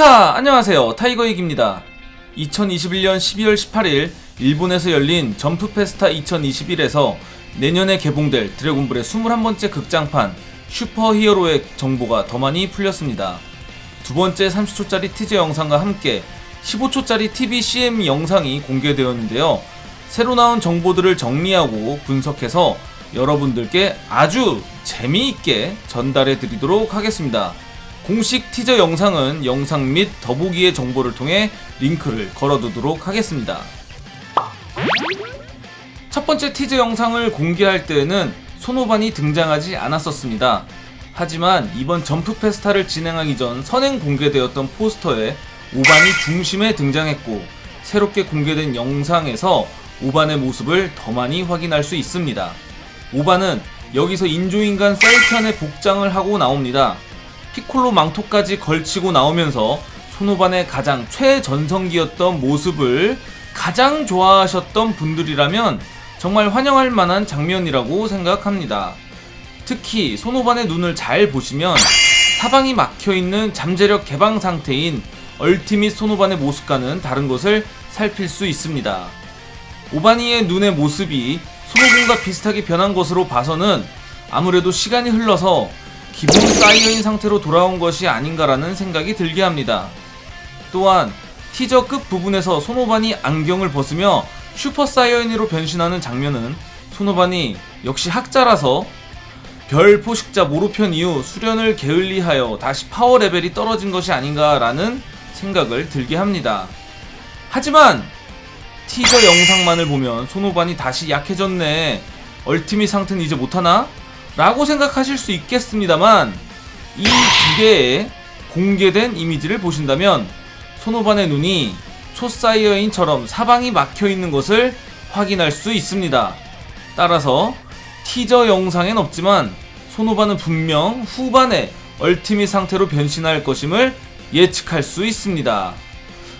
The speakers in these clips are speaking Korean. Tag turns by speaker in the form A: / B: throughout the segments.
A: 히카 안녕하세요. 타이거익입니다. 2021년 12월 18일 일본에서 열린 점프 페스타 2021에서 내년에 개봉될 드래곤볼의 21번째 극장판 슈퍼 히어로의 정보가 더 많이 풀렸습니다. 두 번째 30초짜리 티저 영상과 함께 15초짜리 TV CM 영상이 공개되었는데요. 새로 나온 정보들을 정리하고 분석해서 여러분들께 아주 재미있게 전달해 드리도록 하겠습니다 공식 티저 영상은 영상 및 더보기의 정보를 통해 링크를 걸어두도록 하겠습니다. 첫 번째 티저 영상을 공개할 때에는 손오반이 등장하지 않았었습니다. 하지만 이번 점프 페스타를 진행하기 전 선행 공개되었던 포스터에 오반이 중심에 등장했고 새롭게 공개된 영상에서 오반의 모습을 더 많이 확인할 수 있습니다. 오반은 여기서 인조인간 셀편의 복장을 하고 나옵니다. 피콜로 망토까지 걸치고 나오면서 손오반의 가장 최전성기였던 모습을 가장 좋아하셨던 분들이라면 정말 환영할 만한 장면이라고 생각합니다. 특히 손오반의 눈을 잘 보시면 사방이 막혀있는 잠재력 개방 상태인 얼티밋 손오반의 모습과는 다른 것을 살필 수 있습니다. 오반의 눈의 모습이 손오공과 비슷하게 변한 것으로 봐서는 아무래도 시간이 흘러서 기본 사이어인 상태로 돌아온 것이 아닌가라는 생각이 들게 합니다. 또한 티저 끝 부분에서 손오반이 안경을 벗으며 슈퍼 사이어인으로 변신하는 장면은 손오반이 역시 학자라서 별 포식자 모로편 이후 수련을 게을리하여 다시 파워 레벨이 떨어진 것이 아닌가라는 생각을 들게 합니다. 하지만 티저 영상만을 보면 손오반이 다시 약해졌네. 얼티밋 상태는 이제 못하나? 라고 생각하실 수 있겠습니다만 이 두 개의 공개된 이미지를 보신다면 손오반의 눈이 초사이어인처럼 사방이 막혀있는 것을 확인할 수 있습니다. 따라서 티저 영상엔 없지만 손오반은 분명 후반에 얼티밋 상태로 변신할 것임을 예측할 수 있습니다.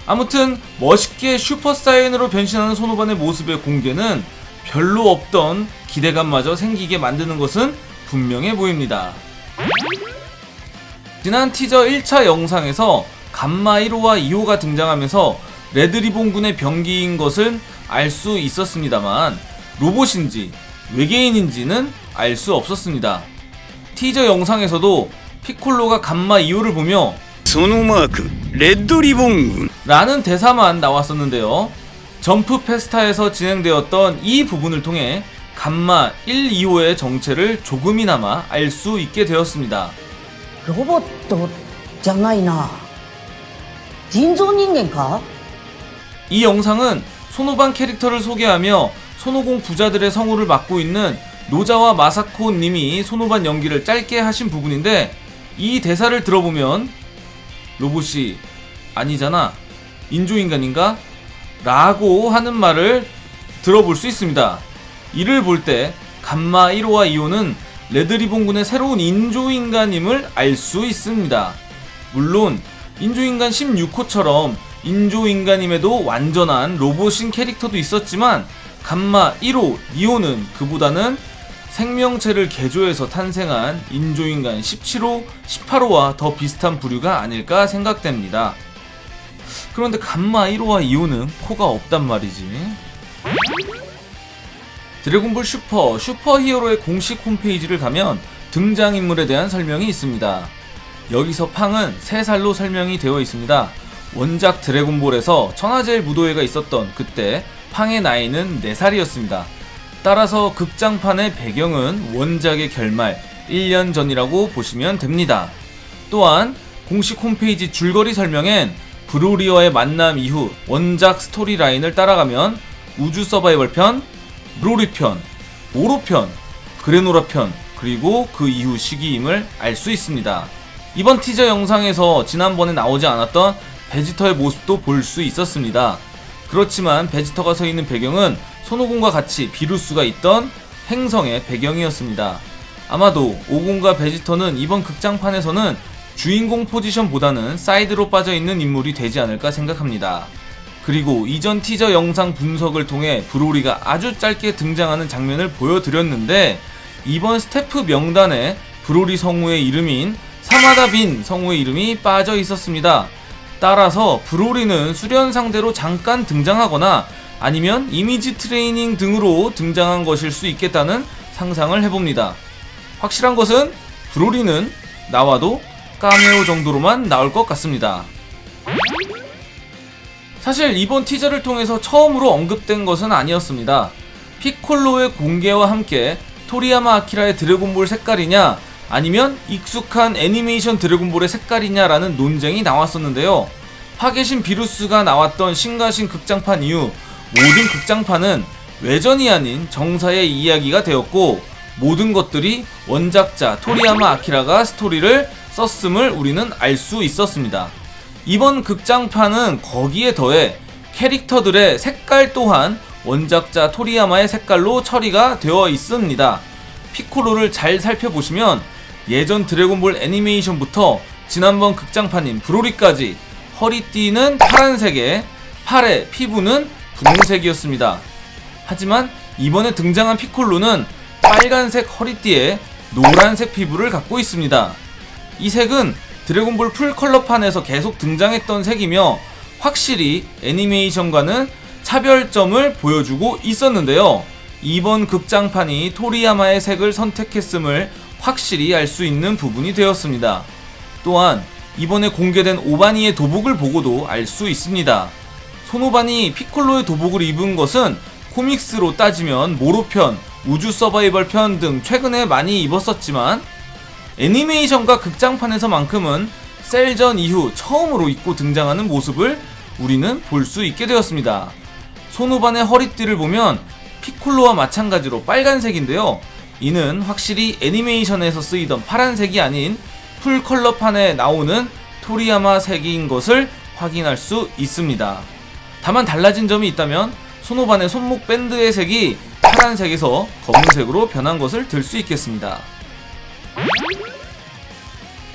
A: 아무튼 멋있게 슈퍼사이언으로 변신하는 손오반의 모습의 공개는 별로 없던 기대감마저 생기게 만드는 것은 분명해 보입니다. 지난 티저 1차 영상에서 감마 1호와 2호가 등장하면서 레드리본군의 병기인 것은 알 수 있었습니다만 로봇인지 외계인인지는 알 수 없었습니다. 티저 영상에서도 피콜로가 감마 2호를 보며
B: 소노마크 그 레드리본군
A: 라는 대사만 나왔었는데요. 점프 페스타에서 진행되었던 이 부분을 통해 감마 1, 2호의 정체를 조금이나마 알 수 있게 되었습니다.
C: 로봇도 장난이나 진존인간가?
A: 이 영상은 손오반 캐릭터를 소개하며 손오공 부자들의 성우를 맡고 있는 노자와 마사코 님이 손오반 연기를 짧게 하신 부분인데 이 대사를 들어보면 로봇이 아니잖아 인조인간인가? 라고 하는 말을 들어볼 수 있습니다. 이를 볼 때 감마 1호와 2호는 레드리본군의 새로운 인조인간임을 알 수 있습니다. 물론 인조인간 16호처럼 인조인간임에도 완전한 로봇인 캐릭터도 있었지만 감마 1호, 2호는 그보다는 생명체를 개조해서 탄생한 인조인간 17호, 18호와 더 비슷한 부류가 아닐까 생각됩니다. 그런데 감마 1호와 2호는 코가 없단 말이지. 드래곤볼 슈퍼, 슈퍼히어로의 공식 홈페이지를 가면 등장인물에 대한 설명이 있습니다. 여기서 팡은 3살로 설명이 되어 있습니다. 원작 드래곤볼에서 천하제일 무도회가 있었던 그때 팡의 나이는 4살이었습니다. 따라서 극장판의 배경은 원작의 결말 1년 전이라고 보시면 됩니다. 또한 공식 홈페이지 줄거리 설명엔 브로리어의 만남 이후 원작 스토리라인을 따라가면 우주 서바이벌 편, 브로리 편, 모로 편, 그래놀라 편, 그리고 그 이후 시기임을 알 수 있습니다. 이번 티저 영상에서 지난번에 나오지 않았던 베지터의 모습도 볼 수 있었습니다. 그렇지만 베지터가 서 있는 배경은 손오공과 같이 비루스가 있던 행성의 배경이었습니다. 아마도 오공과 베지터는 이번 극장판에서는 주인공 포지션보다는 사이드로 빠져있는 인물이 되지 않을까 생각합니다. 그리고 이전 티저 영상 분석을 통해 브로리가 아주 짧게 등장하는 장면을 보여드렸는데 이번 스태프 명단에 브로리 성우의 이름인 시마다 빈 성우의 이름이 빠져 있었습니다. 따라서 브로리는 수련 상대로 잠깐 등장하거나 아니면 이미지 트레이닝 등으로 등장한 것일 수 있겠다는 상상을 해봅니다. 확실한 것은 브로리는 나와도 까메오 정도로만 나올 것 같습니다. 사실 이번 티저를 통해서 처음으로 언급된 것은 아니었습니다. 피콜로의 공개와 함께 토리야마 아키라의 드래곤볼 색깔이냐 아니면 익숙한 애니메이션 드래곤볼의 색깔이냐라는 논쟁이 나왔었는데요. 파괴신 비루스가 나왔던 신가신 극장판 이후 모든 극장판은 외전이 아닌 정사의 이야기가 되었고 모든 것들이 원작자 토리야마 아키라가 스토리를 썼음을 우리는 알 수 있었습니다. 이번 극장판은 거기에 더해 캐릭터들의 색깔 또한 원작자 토리야마의 색깔로 처리가 되어 있습니다. 피콜로를 잘 살펴보시면 예전 드래곤볼 애니메이션부터 지난번 극장판인 브로리까지 허리띠는 파란색에 팔의 피부는 분홍색이었습니다. 하지만 이번에 등장한 피콜로는 빨간색 허리띠에 노란색 피부를 갖고 있습니다. 이 색은 드래곤볼 풀컬러판에서 계속 등장했던 색이며 확실히 애니메이션과는 차별점을 보여주고 있었는데요. 이번 극장판이 토리야마의 색을 선택했음을 확실히 알 수 있는 부분이 되었습니다. 또한 이번에 공개된 오바니의 도복을 보고도 알 수 있습니다. 손오반이 피콜로의 도복을 입은 것은 코믹스로 따지면 모로편, 우주 서바이벌 편 등 최근에 많이 입었었지만 애니메이션과 극장판에서만큼은 셀전 이후 처음으로 입고 등장하는 모습을 우리는 볼 수 있게 되었습니다. 손오반의 허리띠를 보면 피콜로와 마찬가지로 빨간색인데요. 이는 확실히 애니메이션에서 쓰이던 파란색이 아닌 풀컬러판에 나오는 토리야마 색인 것을 확인할 수 있습니다. 다만 달라진 점이 있다면 손오반의 손목 밴드의 색이 파란색에서 검은색으로 변한 것을 들 수 있겠습니다.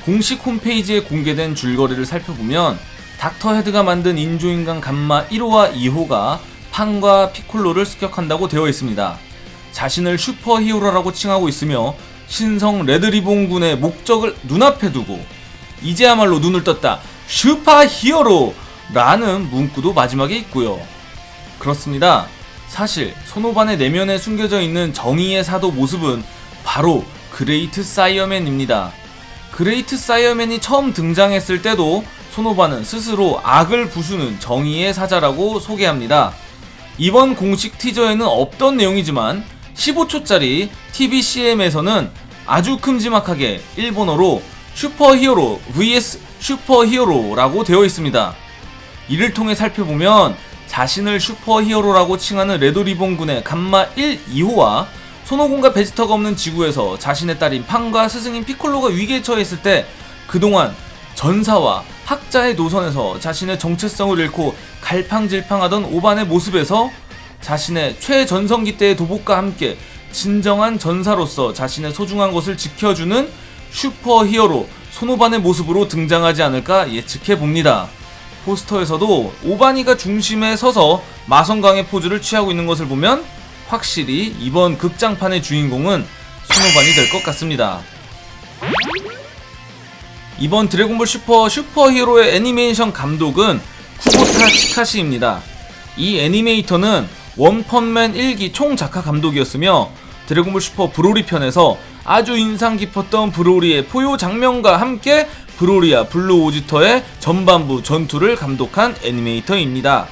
A: 공식 홈페이지에 공개된 줄거리를 살펴보면 닥터 헤드가 만든 인조인간 감마 1호와 2호가 판과 피콜로를 습격한다고 되어 있습니다. 자신을 슈퍼 히어로라고 칭하고 있으며 신성 레드리본 군의 목적을 눈앞에 두고 이제야말로 눈을 떴다 슈퍼 히어로 라는 문구도 마지막에 있고요. 그렇습니다. 사실 손오반의 내면에 숨겨져 있는 정의의 사도 모습은 바로 그레이트 사이어맨입니다. 그레이트 사이어맨이 처음 등장했을 때도 손오반은 스스로 악을 부수는 정의의 사자라고 소개합니다. 이번 공식 티저에는 없던 내용이지만 15초짜리 TVCM에서는 아주 큼지막하게 일본어로 슈퍼히어로 vs 슈퍼히어로라고 되어 있습니다. 이를 통해 살펴보면 자신을 슈퍼히어로라고 칭하는 레드리본 군의 감마 1, 2호와 손오공과 베지터가 없는 지구에서 자신의 딸인 판과 스승인 피콜로가 위기에 처했을 때 그동안 전사와 학자의 노선에서 자신의 정체성을 잃고 갈팡질팡하던 오반의 모습에서 자신의 최전성기 때의 도복과 함께 진정한 전사로서 자신의 소중한 것을 지켜주는 슈퍼 히어로 손오반의 모습으로 등장하지 않을까 예측해 봅니다. 포스터에서도 오바니가 중심에 서서 마성강의 포즈를 취하고 있는 것을 보면 확실히 이번 극장판의 주인공은 손오반이 될 것 같습니다. 이번 드래곤볼 슈퍼 슈퍼히어로의 애니메이션 감독은 쿠보타 치카시입니다. 이 애니메이터는 원펀맨 1기 총 작화 감독이었으며 드래곤볼 슈퍼 브로리 편에서 아주 인상 깊었던 브로리의 포효 장면과 함께 브로리와 블루 오지터의 전반부 전투를 감독한 애니메이터입니다.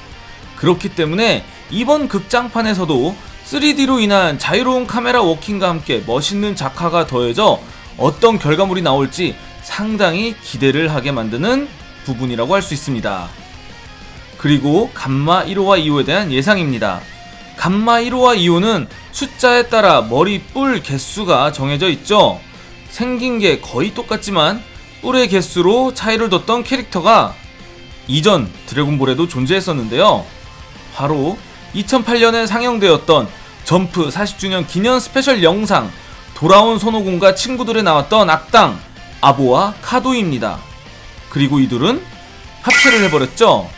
A: 그렇기 때문에 이번 극장판에서도 3D로 인한 자유로운 카메라 워킹과 함께 멋있는 작화가 더해져 어떤 결과물이 나올지 상당히 기대를 하게 만드는 부분이라고 할 수 있습니다. 그리고 감마 1호와 2호에 대한 예상입니다. 감마 1호와 2호는 숫자에 따라 머리 뿔 개수가 정해져 있죠. 생긴 게 거의 똑같지만 뿔의 개수로 차이를 뒀던 캐릭터가 이전 드래곤볼에도 존재했었는데요. 바로 2008년에 상영되었던 점프 40주년 기념 스페셜 영상 돌아온 손오공과 친구들에 나왔던 악당 아보와 카도입니다. 그리고 이둘은 합체를 해버렸죠.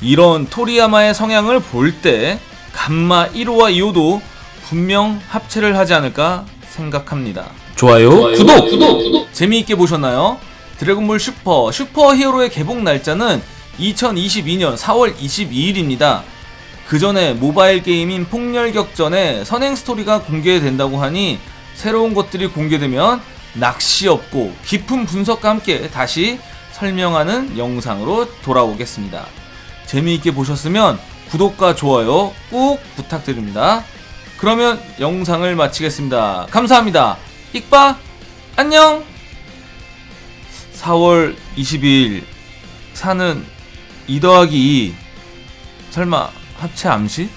A: 이런 토리야마의 성향을 볼 때 감마 1호와 2호도 분명 합체를 하지 않을까 생각합니다. 좋아요, 구독! 재미있게 보셨나요? 드래곤볼 슈퍼 슈퍼히어로의 개봉 날짜는 2022년 4월 22일입니다. 그 전에 모바일 게임인 폭렬격전에 선행 스토리가 공개된다고 하니 새로운 것들이 공개되면 낚시 없고 깊은 분석과 함께 다시 설명하는 영상으로 돌아오겠습니다. 재미있게 보셨으면 구독과 좋아요 꼭 부탁드립니다. 그러면 영상을 마치겠습니다. 감사합니다. 익바 안녕 4월 22일 사는 2 더하기 2 설마 합체 암시?